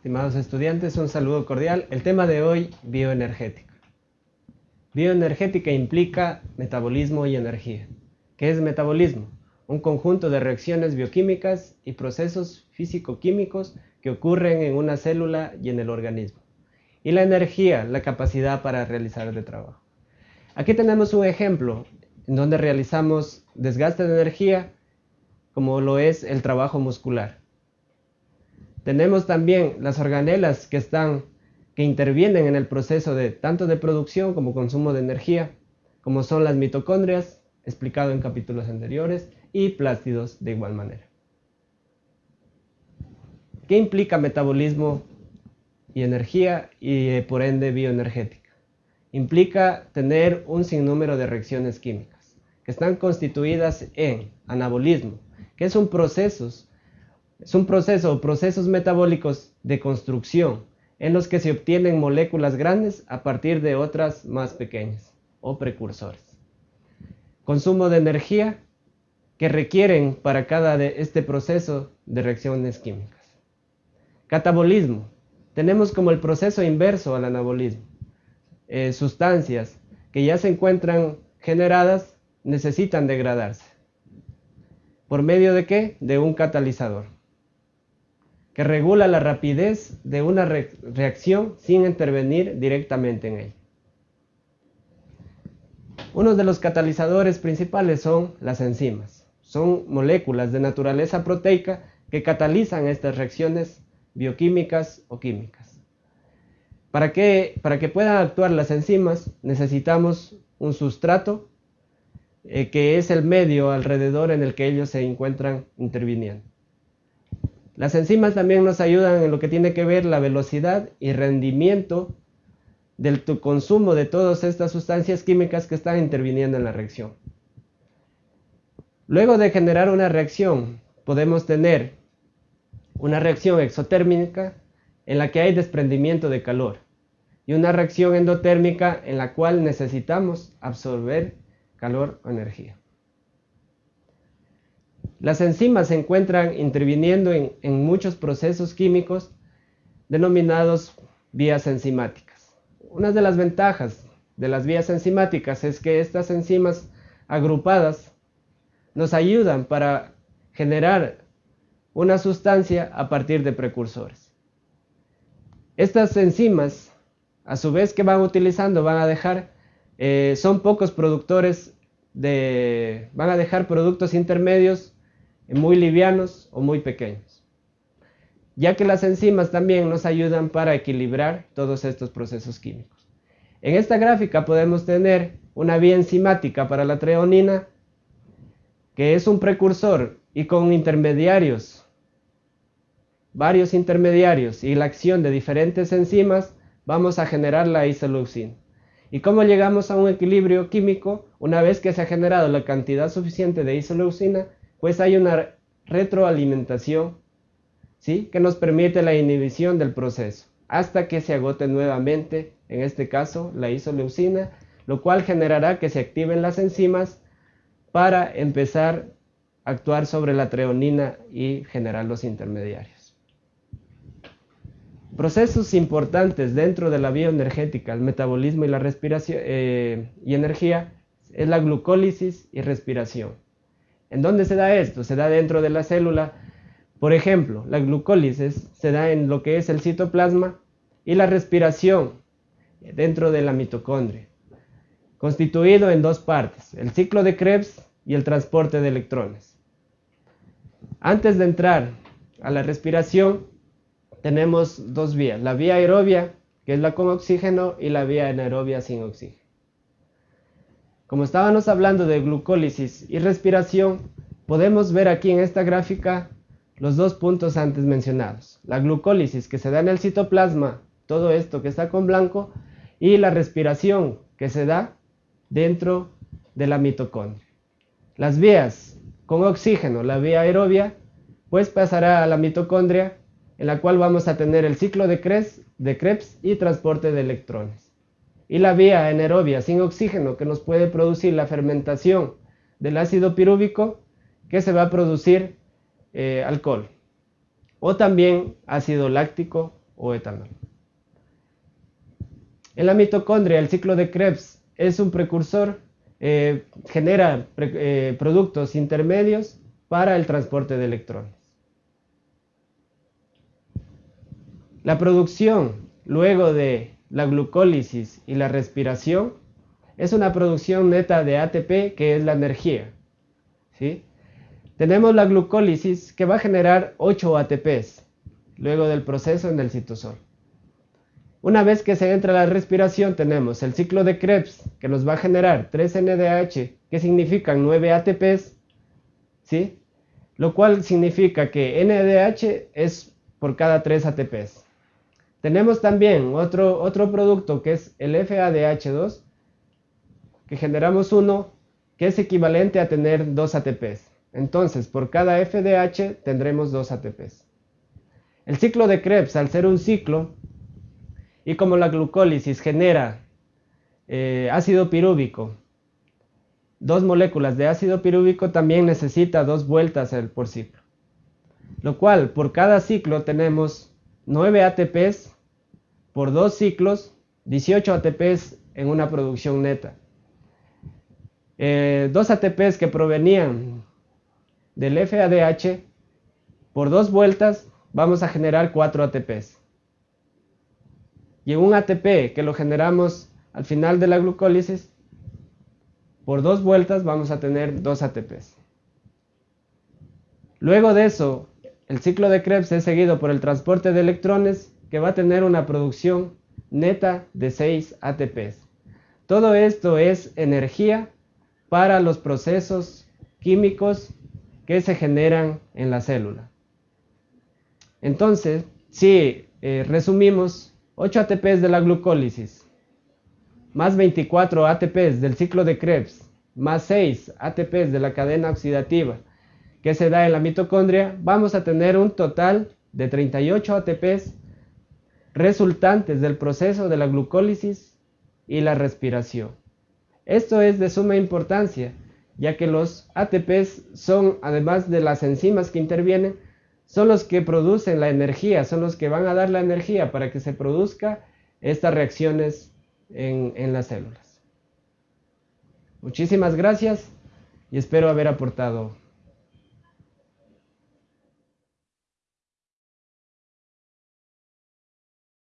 Estimados estudiantes, un saludo cordial. El tema de hoy, bioenergética. Bioenergética implica metabolismo y energía. ¿Qué es metabolismo? Un conjunto de reacciones bioquímicas y procesos físico-químicos que ocurren en una célula y en el organismo. Y la energía, la capacidad para realizar el trabajo. Aquí tenemos un ejemplo en donde realizamos desgaste de energía como lo es el trabajo muscular. Tenemos también las organelas que están que intervienen en el proceso de tanto de producción como consumo de energía, como son las mitocondrias, explicado en capítulos anteriores, y plástidos de igual manera. ¿Qué implica metabolismo y energía y eh, por ende bioenergética? Implica tener un sinnúmero de reacciones químicas que están constituidas en anabolismo, que es un proceso, es un proceso o procesos metabólicos de construcción en los que se obtienen moléculas grandes a partir de otras más pequeñas o precursores. Consumo de energía que requieren para cada de este proceso de reacciones químicas. Catabolismo. Tenemos como el proceso inverso al anabolismo. Eh, sustancias que ya se encuentran generadas necesitan degradarse. ¿Por medio de qué? De un catalizador, que regula la rapidez de una reacción sin intervenir directamente en ella. Uno de los catalizadores principales son las enzimas. Son moléculas de naturaleza proteica que catalizan estas reacciones bioquímicas o químicas. Para que, para que puedan actuar las enzimas necesitamos un sustrato eh, que es el medio alrededor en el que ellos se encuentran interviniendo. Las enzimas también nos ayudan en lo que tiene que ver la velocidad y rendimiento del consumo de todas estas sustancias químicas que están interviniendo en la reacción. Luego de generar una reacción, podemos tener una reacción exotérmica en la que hay desprendimiento de calor y una reacción endotérmica en la cual necesitamos absorber calor o energía. Las enzimas se encuentran interviniendo en, muchos procesos químicos denominados vías enzimáticas. Una de las ventajas de las vías enzimáticas es que estas enzimas agrupadas nos ayudan para generar una sustancia a partir de precursores. Estas enzimas, a su vez que van utilizando, van a dejar eh, son pocos productores de, van a dejar productos intermedios muy livianos o muy pequeños, ya que las enzimas también nos ayudan para equilibrar todos estos procesos químicos. En esta gráfica podemos tener una vía enzimática para la treonina, que es un precursor y con intermediarios, varios intermediarios y la acción de diferentes enzimas, vamos a generar la isoleucina. ¿Y cómo llegamos a un equilibrio químico? Una vez que se ha generado la cantidad suficiente de isoleucina, pues hay una retroalimentación ¿sí? que nos permite la inhibición del proceso hasta que se agote nuevamente, en este caso, la isoleucina, lo cual generará que se activen las enzimas para empezar a actuar sobre la treonina y generar los intermediarios. Procesos importantes dentro de la bioenergética, el metabolismo y la respiración eh, y energía es la glucólisis y respiración. ¿En dónde se da esto? Se da dentro de la célula. Por ejemplo, la glucólisis se da en lo que es el citoplasma y la respiración dentro de la mitocondria, constituido en dos partes, el ciclo de Krebs y el transporte de electrones. Antes de entrar a la respiración, tenemos dos vías, la vía aerobia, que es la con oxígeno, y la vía anaerobia sin oxígeno. Como estábamos hablando de glucólisis y respiración, podemos ver aquí en esta gráfica los dos puntos antes mencionados. La glucólisis que se da en el citoplasma, todo esto que está con blanco, y la respiración que se da dentro de la mitocondria. Las vías con oxígeno, la vía aerobia, pues pasará a la mitocondria en la cual vamos a tener el ciclo de Krebs, de Krebs y transporte de electrones. Y la vía anaerobia sin oxígeno que nos puede producir la fermentación del ácido pirúvico que se va a producir eh, alcohol. O también ácido láctico o etanol. En la mitocondria, el ciclo de Krebs es un precursor, eh, genera eh, productos intermedios para el transporte de electrones. La producción luego de la glucólisis y la respiración es una producción neta de ATP que es la energía. ¿sí? Tenemos la glucólisis que va a generar 8 ATPs luego del proceso en el citosol. Una vez que se entra la respiración tenemos el ciclo de Krebs que nos va a generar 3 NDH que significan 9 ATPs, ¿sí? lo cual significa que NDH es por cada 3 ATPs. Tenemos también otro, otro producto que es el FADH2, que generamos uno que es equivalente a tener dos ATPs. Entonces, por cada FDH tendremos dos ATPs. El ciclo de Krebs, al ser un ciclo, y como la glucólisis genera eh, ácido pirúvico, dos moléculas de ácido pirúvico también necesita dos vueltas por ciclo. Lo cual, por cada ciclo tenemos 9 ATPs por dos ciclos, 18 ATPs en una producción neta. Eh, dos ATPs que provenían del FADH, por dos vueltas vamos a generar 4 ATPs. Y en un ATP que lo generamos al final de la glucólisis, por dos vueltas vamos a tener dos ATPs. Luego de eso, el ciclo de Krebs es seguido por el transporte de electrones que va a tener una producción neta de 6 ATPs. Todo esto es energía para los procesos químicos que se generan en la célula. Entonces, si eh, resumimos 8 ATPs de la glucólisis, más 24 ATPs del ciclo de Krebs, más 6 ATPs de la cadena oxidativa, que se da en la mitocondria, vamos a tener un total de 38 ATPs resultantes del proceso de la glucólisis y la respiración. Esto es de suma importancia, ya que los ATPs son, además de las enzimas que intervienen, son los que producen la energía, son los que van a dar la energía para que se produzca estas reacciones en, en las células. Muchísimas gracias y espero haber aportado